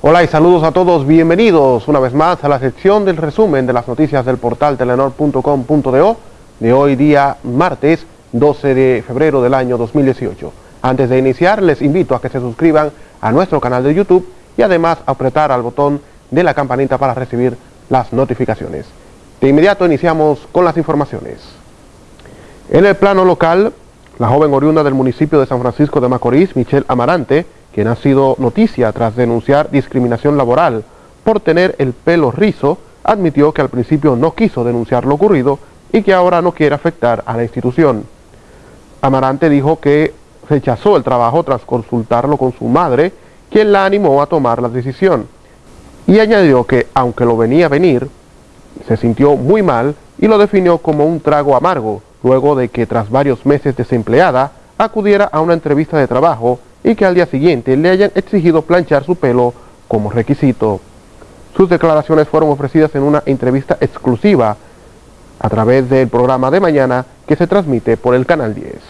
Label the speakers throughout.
Speaker 1: Hola y saludos a todos, bienvenidos una vez más a la sección del resumen de las noticias del portal telenor.com.do de hoy día martes 12 de febrero del año 2018. Antes de iniciar les invito a que se suscriban a nuestro canal de YouTube y además apretar al botón de la campanita para recibir las notificaciones. De inmediato iniciamos con las informaciones. En el plano local, la joven oriunda del municipio de San Francisco de Macorís, Michelle Amarante, quien ha sido noticia tras denunciar discriminación laboral por tener el pelo rizo, admitió que al principio no quiso denunciar lo ocurrido y que ahora no quiere afectar a la institución. Amarante dijo que rechazó el trabajo tras consultarlo con su madre, quien la animó a tomar la decisión. Y añadió que, aunque lo venía a venir, se sintió muy mal y lo definió como un trago amargo, luego de que tras varios meses desempleada, acudiera a una entrevista de trabajo y que al día siguiente le hayan exigido planchar su pelo como requisito. Sus declaraciones fueron ofrecidas en una entrevista exclusiva a través del programa de mañana que se transmite por el Canal 10.
Speaker 2: Al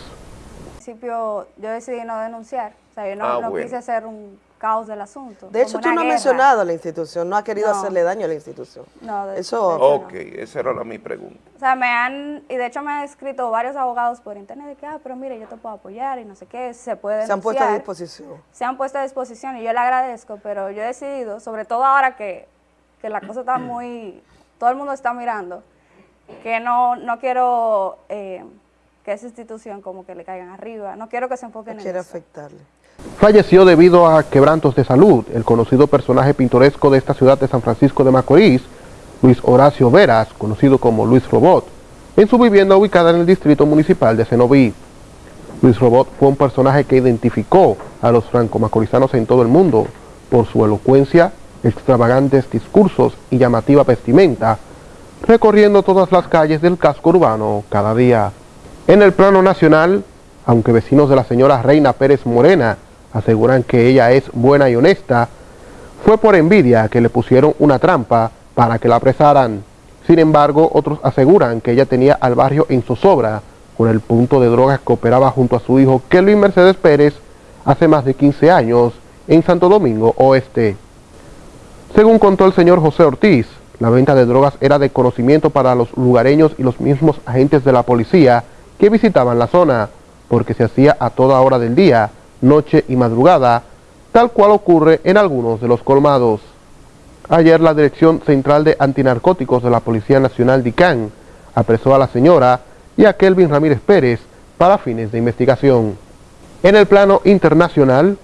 Speaker 2: principio yo decidí no denunciar, o sea, yo no,
Speaker 3: Ah,
Speaker 2: no
Speaker 3: bueno.
Speaker 2: quise hacer un caos del asunto.
Speaker 4: De hecho, tú no has mencionado a la institución, no has querido
Speaker 2: No.
Speaker 4: hacerle daño a la institución.
Speaker 2: No, de-
Speaker 4: Eso-
Speaker 2: de hecho
Speaker 3: Ok, esa era la, mi pregunta.
Speaker 2: O sea, me han, y de hecho me han escrito varios abogados por internet de que, ah, pero mire, yo te puedo apoyar y no sé qué, se puede
Speaker 4: Se han puesto a disposición.
Speaker 2: Se han puesto a disposición y yo le agradezco, pero yo he decidido, sobre todo ahora que, que la cosa está muy, todo el mundo está mirando, que no, no quiero eh, que esa institución como que le caigan arriba, no quiero que se
Speaker 4: No
Speaker 2: enfoquen en
Speaker 4: quiere
Speaker 2: eso.
Speaker 4: afectarle.
Speaker 1: Falleció debido a quebrantos de salud el conocido personaje pintoresco de esta ciudad de San Francisco de Macorís, Luis Horacio Veras, conocido como Luis Robot, en su vivienda ubicada en el distrito municipal de Cenoví. Luis Robot fue un personaje que identificó a los franco-macorizanos en todo el mundo por su elocuencia, extravagantes discursos y llamativa vestimenta, recorriendo todas las calles del casco urbano cada día. En el plano nacional, aunque vecinos de la señora Reina Pérez Morena aseguran que ella es buena y honesta, fue por envidia que le pusieron una trampa para que la apresaran. Sin embargo, otros aseguran que ella tenía al barrio en zozobra con el punto de drogas que operaba junto a su hijo Kelvin Mercedes Pérez hace más de 15 años en Santo Domingo Oeste. Según contó el señor José Ortiz, la venta de drogas era de conocimiento para los lugareños y los mismos agentes de la policía que visitaban la zona, porque se hacía a toda hora del día, noche y madrugada, tal cual ocurre en algunos de los colmados. Ayer la Dirección Central de Antinarcóticos de la Policía Nacional DICAN apresó a la señora y a Kelvin Ramírez Pérez para fines de investigación. En el plano internacional,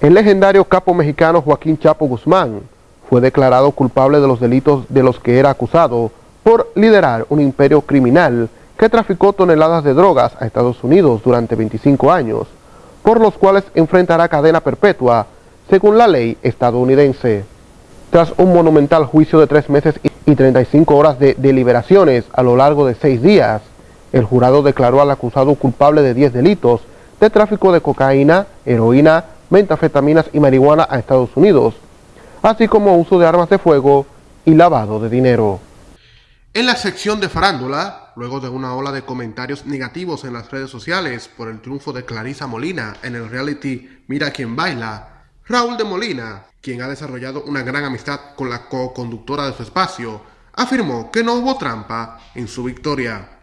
Speaker 1: el legendario capo mexicano Joaquín Chapo Guzmán fue declarado culpable de los delitos de los que era acusado por liderar un imperio criminal que traficó toneladas de drogas a Estados Unidos durante 25 años, por los cuales enfrentará cadena perpetua, según la ley estadounidense. Tras un monumental juicio de tres meses y 35 horas de deliberaciones a lo largo de seis días, el jurado declaró al acusado culpable de 10 delitos de tráfico de cocaína, heroína, metafetaminas y marihuana a Estados Unidos, así como uso de armas de fuego y lavado de dinero. En la sección de farándula, luego de una ola de comentarios negativos en las redes sociales por el triunfo de Clarisa Molina en el reality Mira quién baila, Raúl de Molina, quien ha desarrollado una gran amistad con la co-conductora de su espacio, afirmó que no hubo trampa en su victoria.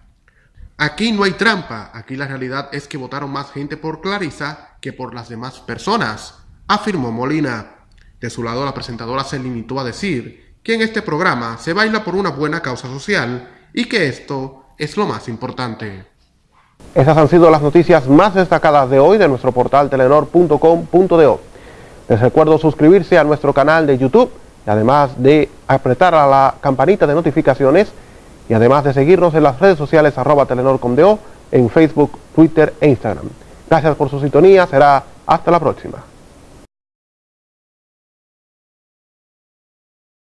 Speaker 1: Aquí no hay trampa, aquí la realidad es que votaron más gente por Clarisa que por las demás personas, afirmó Molina. De su lado, la presentadora se limitó a decir que en este programa se baila por una buena causa social y que esto es lo más importante. Esas han sido las noticias más destacadas de hoy de nuestro portal telenor.com.do. Les recuerdo suscribirse a nuestro canal de YouTube y además de apretar a la campanita de notificaciones y además de seguirnos en las redes sociales arroba telenor.com.do en Facebook, Twitter e Instagram. Gracias por su sintonía, será hasta la próxima.